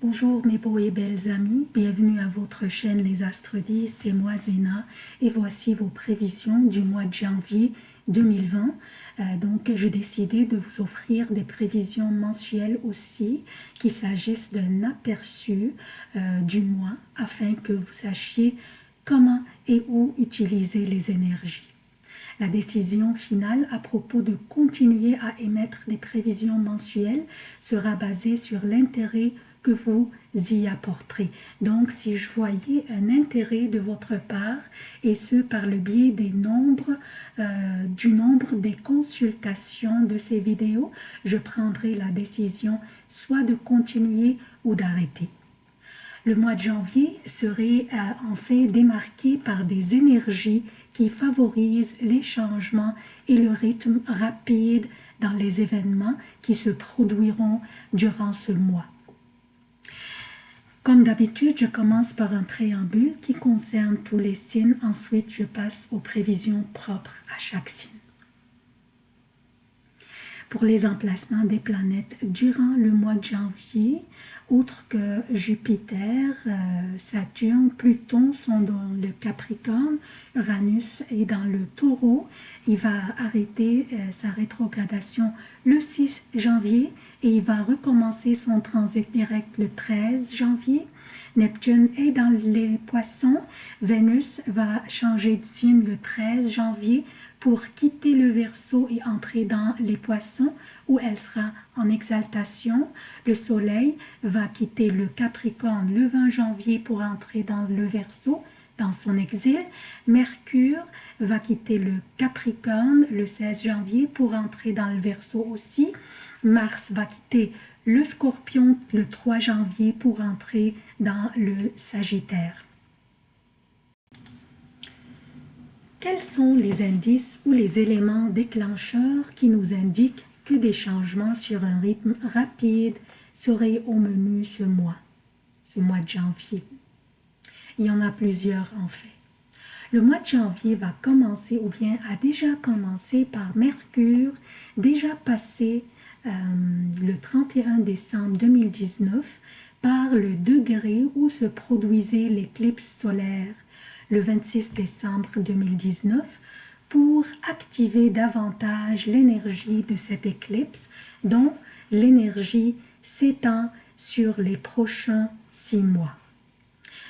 Bonjour mes beaux et belles amis, bienvenue à votre chaîne Les Astres 10, c'est moi Zéna et voici vos prévisions du mois de janvier 2020. Euh, donc j'ai décidé de vous offrir des prévisions mensuelles aussi, qu'il s'agisse d'un aperçu euh, du mois afin que vous sachiez comment et où utiliser les énergies. La décision finale à propos de continuer à émettre des prévisions mensuelles sera basée sur l'intérêt vous y apporterez. Donc, si je voyais un intérêt de votre part, et ce par le biais des nombres, euh, du nombre des consultations de ces vidéos, je prendrai la décision soit de continuer ou d'arrêter. Le mois de janvier serait euh, en fait démarqué par des énergies qui favorisent les changements et le rythme rapide dans les événements qui se produiront durant ce mois. Comme d'habitude, je commence par un préambule qui concerne tous les signes. Ensuite, je passe aux prévisions propres à chaque signe. Pour les emplacements des planètes durant le mois de janvier, outre que Jupiter, euh, Saturne, Pluton sont dans le Capricorne, Uranus est dans le Taureau. Il va arrêter euh, sa rétrogradation le 6 janvier et il va recommencer son transit direct le 13 janvier. Neptune est dans les poissons. Vénus va changer de signe le 13 janvier pour quitter le Verseau et entrer dans les poissons où elle sera en exaltation. Le Soleil va quitter le Capricorne le 20 janvier pour entrer dans le Verseau dans son exil. Mercure va quitter le Capricorne le 16 janvier pour entrer dans le Verseau aussi. Mars va quitter le Scorpion le 3 janvier pour entrer dans le Sagittaire. Quels sont les indices ou les éléments déclencheurs qui nous indiquent que des changements sur un rythme rapide seraient au menu ce mois, ce mois de janvier? Il y en a plusieurs en fait. Le mois de janvier va commencer ou bien a déjà commencé par Mercure, déjà passé euh, le 31 décembre 2019 par le degré où se produisait l'éclipse solaire le 26 décembre 2019 pour activer davantage l'énergie de cette éclipse dont l'énergie s'étend sur les prochains six mois.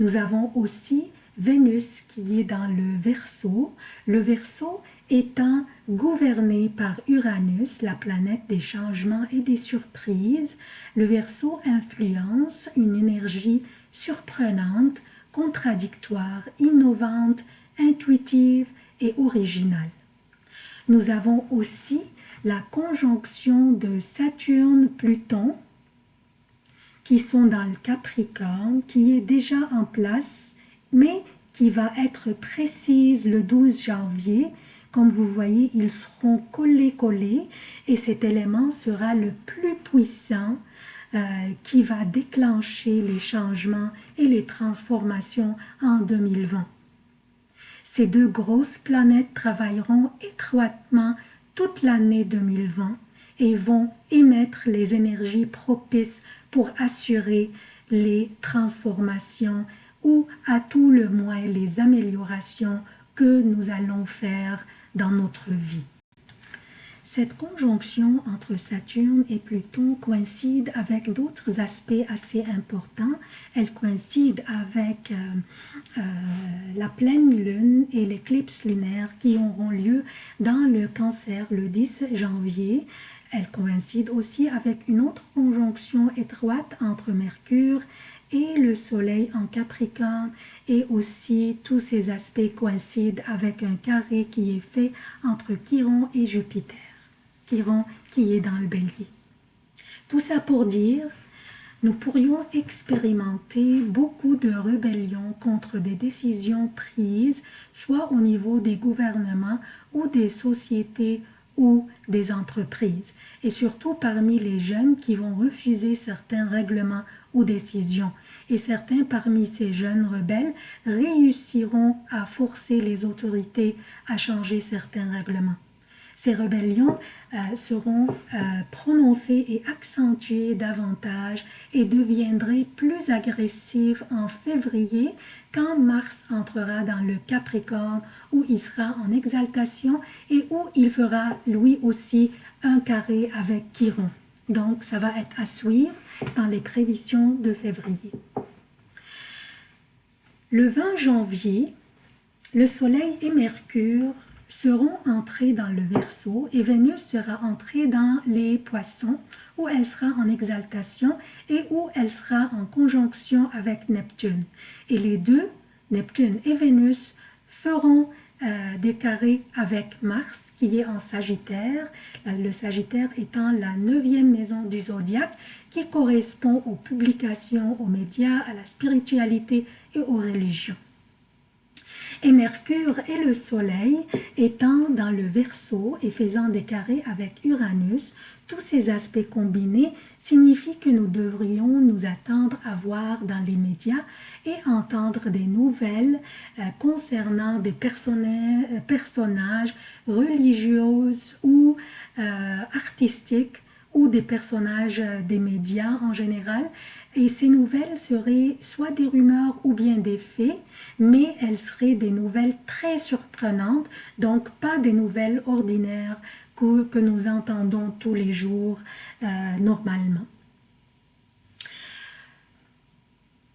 Nous avons aussi Vénus qui est dans le Verseau, le Verseau étant gouverné par Uranus, la planète des changements et des surprises, le Verseau influence une énergie surprenante contradictoire, innovante, intuitive et originale. Nous avons aussi la conjonction de Saturne-Pluton qui sont dans le Capricorne, qui est déjà en place, mais qui va être précise le 12 janvier. Comme vous voyez, ils seront collés-collés et cet élément sera le plus puissant qui va déclencher les changements et les transformations en 2020. Ces deux grosses planètes travailleront étroitement toute l'année 2020 et vont émettre les énergies propices pour assurer les transformations ou à tout le moins les améliorations que nous allons faire dans notre vie. Cette conjonction entre Saturne et Pluton coïncide avec d'autres aspects assez importants. Elle coïncide avec euh, euh, la pleine lune et l'éclipse lunaire qui auront lieu dans le cancer le 10 janvier. Elle coïncide aussi avec une autre conjonction étroite entre Mercure et le soleil en Capricorne et aussi tous ces aspects coïncident avec un carré qui est fait entre Chiron et Jupiter qui est dans le bélier. Tout ça pour dire, nous pourrions expérimenter beaucoup de rébellions contre des décisions prises, soit au niveau des gouvernements ou des sociétés ou des entreprises, et surtout parmi les jeunes qui vont refuser certains règlements ou décisions. Et certains parmi ces jeunes rebelles réussiront à forcer les autorités à changer certains règlements. Ces rébellions euh, seront euh, prononcées et accentuées davantage et deviendraient plus agressives en février quand Mars entrera dans le Capricorne où il sera en exaltation et où il fera lui aussi un carré avec Chiron. Donc ça va être à suivre dans les prévisions de février. Le 20 janvier, le Soleil et Mercure seront entrés dans le Verseau et Vénus sera entrée dans les Poissons où elle sera en exaltation et où elle sera en conjonction avec Neptune. Et les deux, Neptune et Vénus, feront euh, des carrés avec Mars qui est en Sagittaire, le Sagittaire étant la neuvième maison du zodiaque qui correspond aux publications, aux médias, à la spiritualité et aux religions et Mercure et le Soleil étant dans le Verseau et faisant des carrés avec Uranus, tous ces aspects combinés signifient que nous devrions nous attendre à voir dans les médias et entendre des nouvelles euh, concernant des euh, personnages religieux ou euh, artistiques ou des personnages des médias en général et ces nouvelles seraient soit des rumeurs ou bien des faits, mais elles seraient des nouvelles très surprenantes, donc pas des nouvelles ordinaires que, nous entendons tous les jours euh, normalement.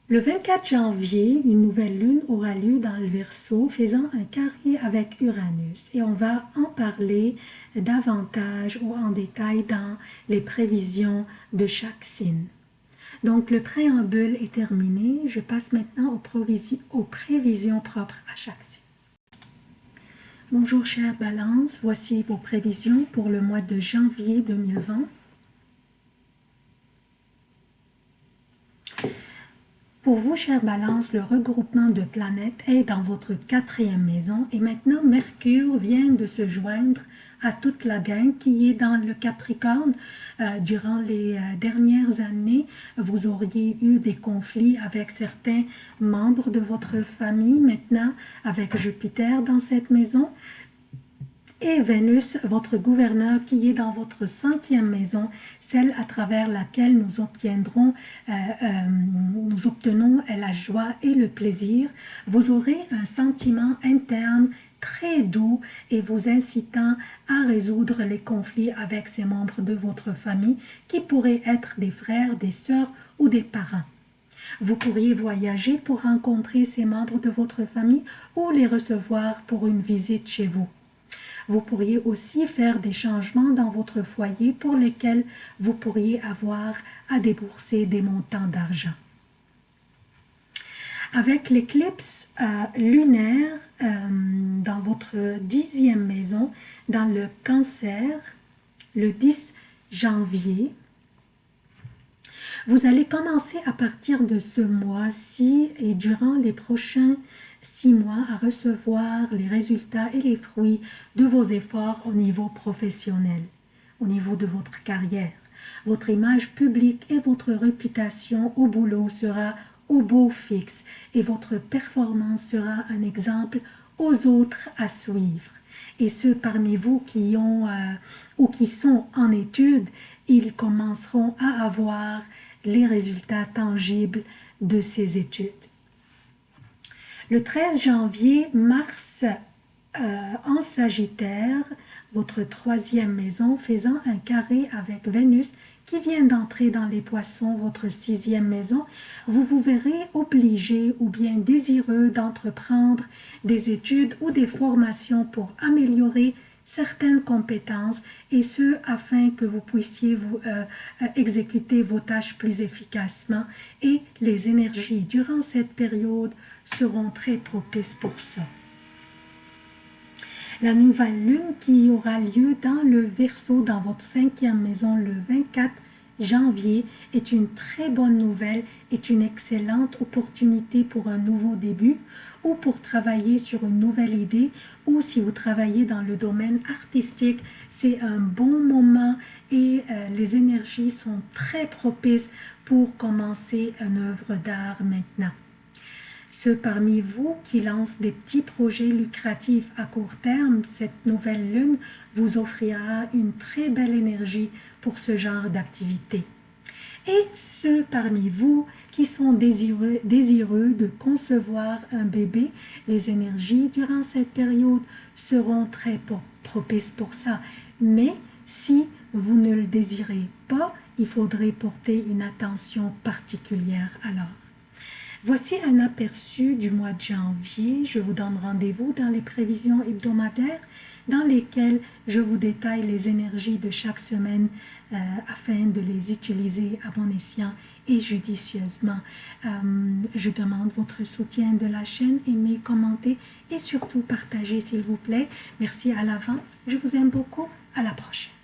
Le 24 janvier, une nouvelle lune aura lieu dans le Verseau, faisant un carré avec Uranus. Et on va en parler davantage ou en détail dans les prévisions de chaque signe. Donc, le préambule est terminé. Je passe maintenant aux, prévisions, propres à chaque signe. Bonjour chère Balance, voici vos prévisions pour le mois de janvier 2020. Pour vous, chère Balance, le regroupement de planètes est dans votre quatrième maison et maintenant Mercure vient de se joindre à toute la gang qui est dans le Capricorne. Euh, durant les euh, dernières années, vous auriez eu des conflits avec certains membres de votre famille, maintenant avec Jupiter dans cette maison et Vénus, votre gouverneur qui est dans votre cinquième maison, celle à travers laquelle nous obtiendrons, euh, euh, nous obtenons la joie et le plaisir, vous aurez un sentiment interne très doux et vous incitant à résoudre les conflits avec ces membres de votre famille qui pourraient être des frères, des sœurs ou des parents. Vous pourriez voyager pour rencontrer ces membres de votre famille ou les recevoir pour une visite chez vous. Vous pourriez aussi faire des changements dans votre foyer pour lesquels vous pourriez avoir à débourser des montants d'argent. Avec l'éclipse euh, lunaire euh, dans votre dixième maison, dans le cancer, le 10 janvier, vous allez commencer à partir de ce mois-ci et durant les prochains six mois à recevoir les résultats et les fruits de vos efforts au niveau professionnel, au niveau de votre carrière. Votre image publique et votre réputation au boulot sera au beau fixe et votre performance sera un exemple aux autres à suivre. Et ceux parmi vous qui ont euh, ou qui sont en études, ils commenceront à avoir les résultats tangibles de ces études. Le 13 janvier, Mars euh, en Sagittaire, votre troisième maison, faisant un carré avec Vénus qui vient d'entrer dans les poissons, votre sixième maison, vous vous verrez obligé ou bien désireux d'entreprendre des études ou des formations pour améliorer certaines compétences et ce afin que vous puissiez vous, euh, euh, exécuter vos tâches plus efficacement et les énergies durant cette période seront très propices pour ça. La nouvelle lune qui aura lieu dans le Verseau, dans votre cinquième maison, le 24 janvier, est une très bonne nouvelle, est une excellente opportunité pour un nouveau début ou pour travailler sur une nouvelle idée ou si vous travaillez dans le domaine artistique, c'est un bon moment et euh, les énergies sont très propices pour commencer une œuvre d'art maintenant. Ceux parmi vous qui lancent des petits projets lucratifs à court terme, cette nouvelle lune vous offrira une très belle énergie pour ce genre d'activité. Et ceux parmi vous qui sont désireux, de concevoir un bébé, les énergies durant cette période seront très propices pour ça. Mais si vous ne le désirez pas, il faudrait porter une attention particulière alors. Voici un aperçu du mois de janvier. Je vous donne rendez-vous dans les prévisions hebdomadaires dans lesquelles je vous détaille les énergies de chaque semaine euh, afin de les utiliser à bon escient et judicieusement. Euh, je demande votre soutien de la chaîne, aimez, commentez et surtout partagez s'il vous plaît. Merci à l'avance. Je vous aime beaucoup. À la prochaine.